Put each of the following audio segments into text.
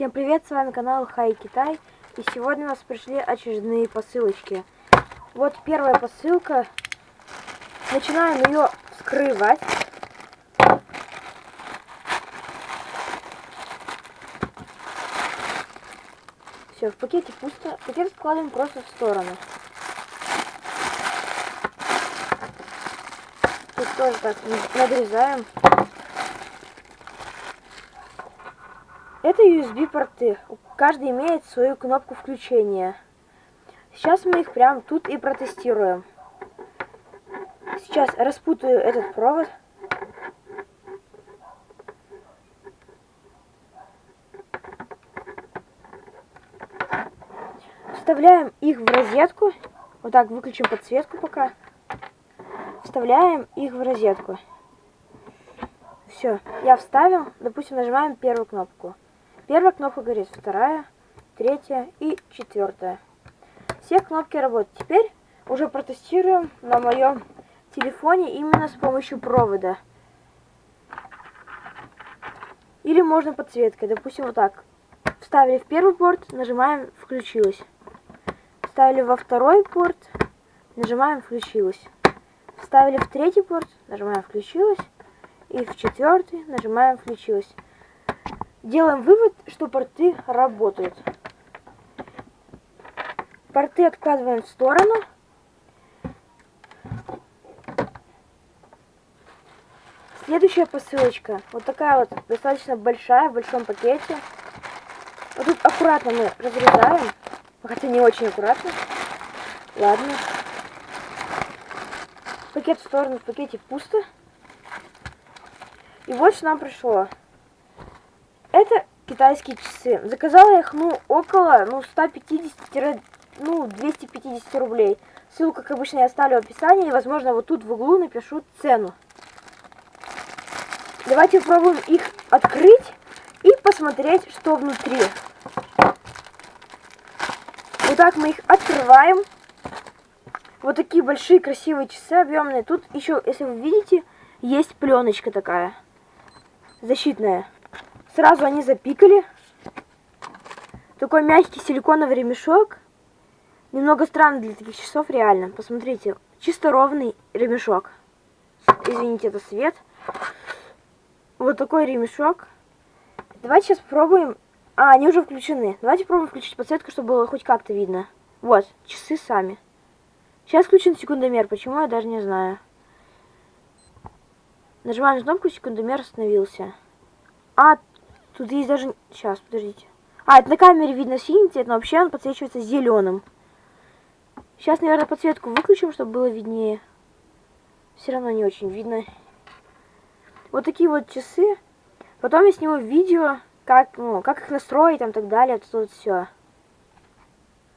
Всем привет, с вами канал Хай Китай. И сегодня у нас пришли очередные посылочки. Вот первая посылка. Начинаем ее вскрывать. Все, в пакете пусто. Пакет складываем просто в сторону. Тут тоже так надрезаем. Это USB порты. Каждый имеет свою кнопку включения. Сейчас мы их прямо тут и протестируем. Сейчас распутаю этот провод. Вставляем их в розетку. Вот так выключим подсветку пока. Вставляем их в розетку. Все, я вставил. Допустим, нажимаем первую кнопку. Первая кнопка горит, вторая, третья и четвертая. Все кнопки работают. Теперь уже протестируем на моем телефоне именно с помощью провода. Или можно подсветкой. Допустим, вот так. Вставили в первый порт, нажимаем «Включилось». Вставили во второй порт, нажимаем «Включилось». Вставили в третий порт, нажимаем «Включилось». И в четвертый нажимаем «Включилось». Делаем вывод, что порты работают. Порты откладываем в сторону. Следующая посылочка. Вот такая вот, достаточно большая, в большом пакете. Вот тут аккуратно мы разрезаем. Хотя не очень аккуратно. Ладно. Пакет в сторону, в пакете пусто. И вот что нам пришло. Это китайские часы. Заказала их, ну, около, ну, 150, ну, 250 рублей. Ссылку, как обычно, я оставлю в описании. И, возможно, вот тут в углу напишу цену. Давайте попробуем их открыть и посмотреть, что внутри. Вот так мы их открываем. Вот такие большие красивые часы объемные. Тут еще, если вы видите, есть пленочка такая. Защитная. Сразу они запикали. Такой мягкий силиконовый ремешок. Немного странно для таких часов, реально. Посмотрите, чисто ровный ремешок. Извините, это свет. Вот такой ремешок. Давайте сейчас попробуем... А, они уже включены. Давайте попробуем включить подсветку, чтобы было хоть как-то видно. Вот, часы сами. Сейчас включен секундомер. Почему, я даже не знаю. Нажимаем на кнопку, секундомер остановился. А, Тут есть даже... Сейчас, подождите. А, это на камере видно синий цвет, но вообще он подсвечивается зеленым. Сейчас, наверное, подсветку выключим, чтобы было виднее. Все равно не очень видно. Вот такие вот часы. Потом я сниму видео, как, ну, как их настроить, там, так далее. Тут вот все.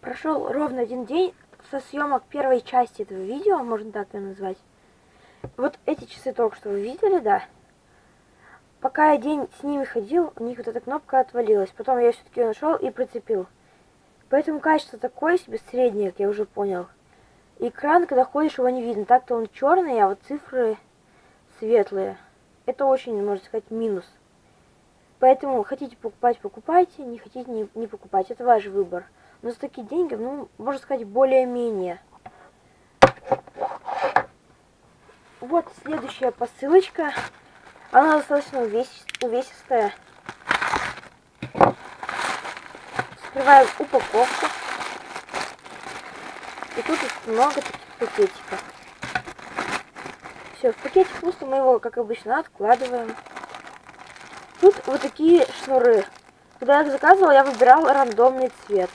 Прошел ровно один день со съемок первой части этого видео, можно так ее назвать. Вот эти часы только что вы видели, да? Пока я день с ними ходил, у них вот эта кнопка отвалилась. Потом я все-таки нашел и прицепил. Поэтому качество такое себе среднее, как я уже понял. Экран, когда ходишь, его не видно. Так-то он черный, а вот цифры светлые. Это очень, можно сказать, минус. Поэтому хотите покупать, покупайте, не хотите, не, не покупать. Это ваш выбор. Но за такие деньги, ну, можно сказать, более-менее. Вот следующая посылочка. Она достаточно увесистая. Скрываем упаковку. И тут много таких пакетиков. Все, в пакете пусто, мы его, как обычно, откладываем. Тут вот такие шнуры. Когда я их заказывала, я выбирал рандомный цвет.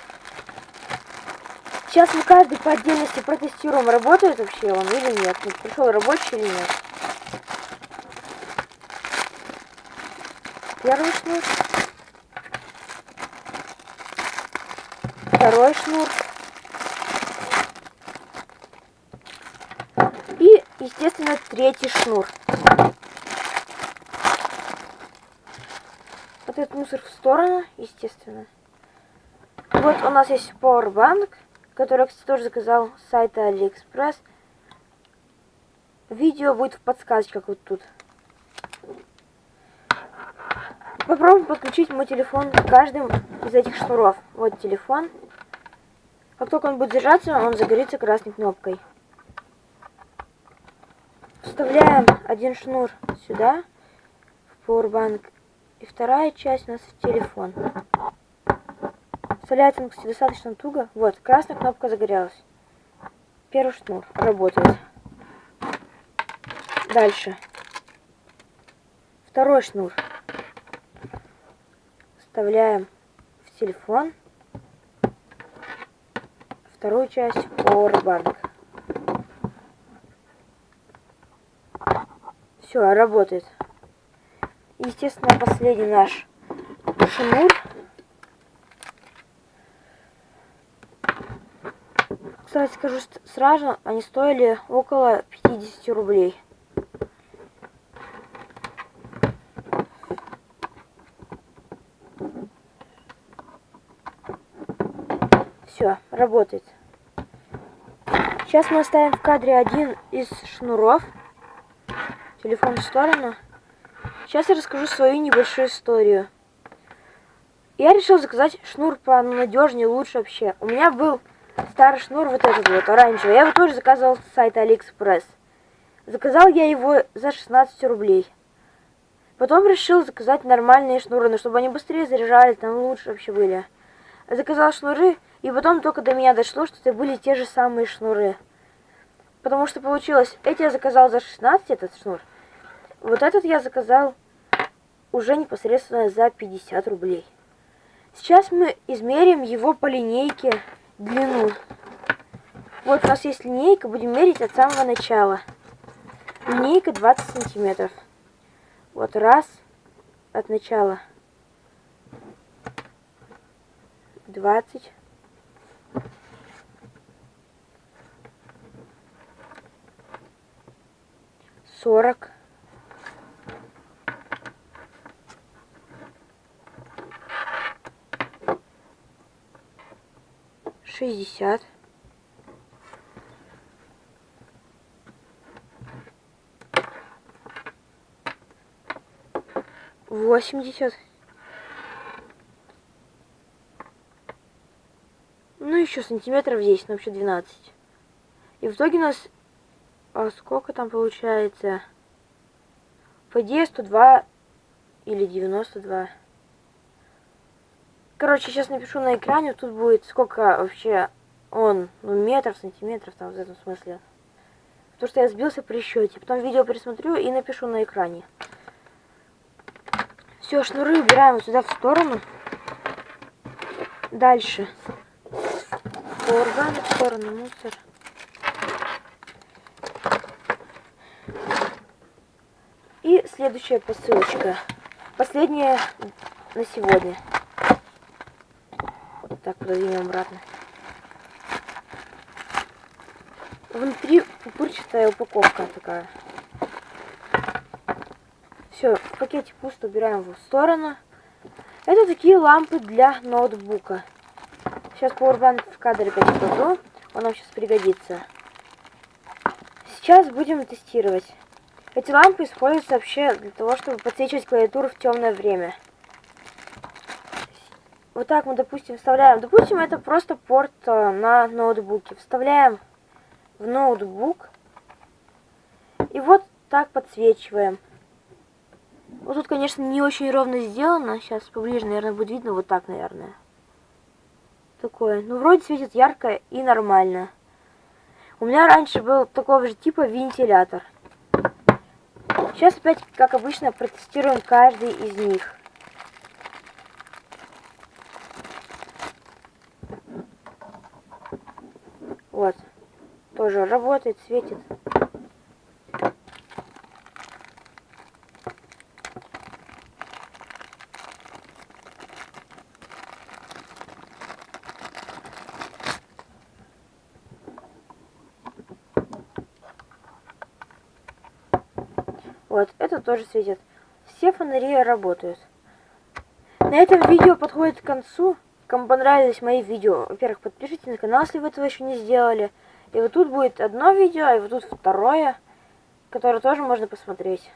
Сейчас мы каждый по отдельности протестируем, работает вообще он или нет. Пришел рабочий или нет. Первый шнур. Второй шнур. И, естественно, третий шнур. Вот этот мусор в сторону, естественно. Вот у нас есть Powerbank, который кстати, тоже заказал с сайта AliExpress. Видео будет в подсказке, как вот тут. Попробуем подключить мой телефон к каждым из этих шнуров. Вот телефон. Как только он будет держаться, он загорится красной кнопкой. Вставляем один шнур сюда, в Powerbank, и вторая часть у нас в телефон. Вставляется он, кстати, достаточно туго. Вот, красная кнопка загорелась. Первый шнур работает. Дальше. Второй шнур. Вставляем в телефон. Вторую часть Powerbank. Все, работает. Естественно, последний наш шнур. Кстати, скажу сразу, они стоили около 50 рублей. Все, работает. Сейчас мы оставим в кадре один из шнуров. Телефон в сторону. Сейчас я расскажу свою небольшую историю. Я решил заказать шнур понадежнее, лучше вообще. У меня был старый шнур, вот этот вот, оранжевый. Я его тоже заказывал с сайта Алиэкспресс. Заказал я его за 16 рублей. Потом решил заказать нормальные шнуры, но чтобы они быстрее заряжались, там лучше вообще были. Заказал шнуры, и потом только до меня дошло, что это были те же самые шнуры. Потому что получилось, эти я заказал за 16, этот шнур. Вот этот я заказал уже непосредственно за 50 рублей. Сейчас мы измерим его по линейке длину. Вот у нас есть линейка, будем мерить от самого начала. Линейка 20 сантиметров. Вот раз от начала. 20. Сорок. шестьдесят. Восемьдесят. Ну, еще сантиметров 10, но вообще 12. И в итоге у нас... А сколько там получается? По идее 102 или 92. Короче, сейчас напишу на экране, тут будет сколько вообще он, ну, метров, сантиметров, там, в этом смысле. Потому что я сбился при счете. Потом видео пересмотрю и напишу на экране. Все, шнуры убираем вот сюда в сторону. Дальше. Органы в сторону, мусор. И следующая посылочка. Последняя на сегодня. Так, продвинем обратно. Внутри пупырчатая упаковка такая. Все, в пакете пусто, убираем его в сторону. Это такие лампы для ноутбука. Сейчас Powerbank в кадре покладу, он нам сейчас пригодится. Сейчас будем тестировать. Эти лампы используются вообще для того, чтобы подсвечивать клавиатуру в темное время вот так мы, допустим, вставляем. Допустим, это просто порт э, на ноутбуке. Вставляем в ноутбук. И вот так подсвечиваем. Вот тут, конечно, не очень ровно сделано. Сейчас поближе, наверное, будет видно. Вот так, наверное. Такое. Ну, вроде светит ярко и нормально. У меня раньше был такого же типа вентилятор. Сейчас опять, как обычно, протестируем каждый из них. Вот. Тоже работает, светит. Вот, это тоже светит. Все фонари работают. На этом видео подходит к концу. Кому понравились мои видео, во-первых, подпишитесь на канал, если вы этого еще не сделали. И вот тут будет одно видео, и вот тут второе, которое тоже можно посмотреть.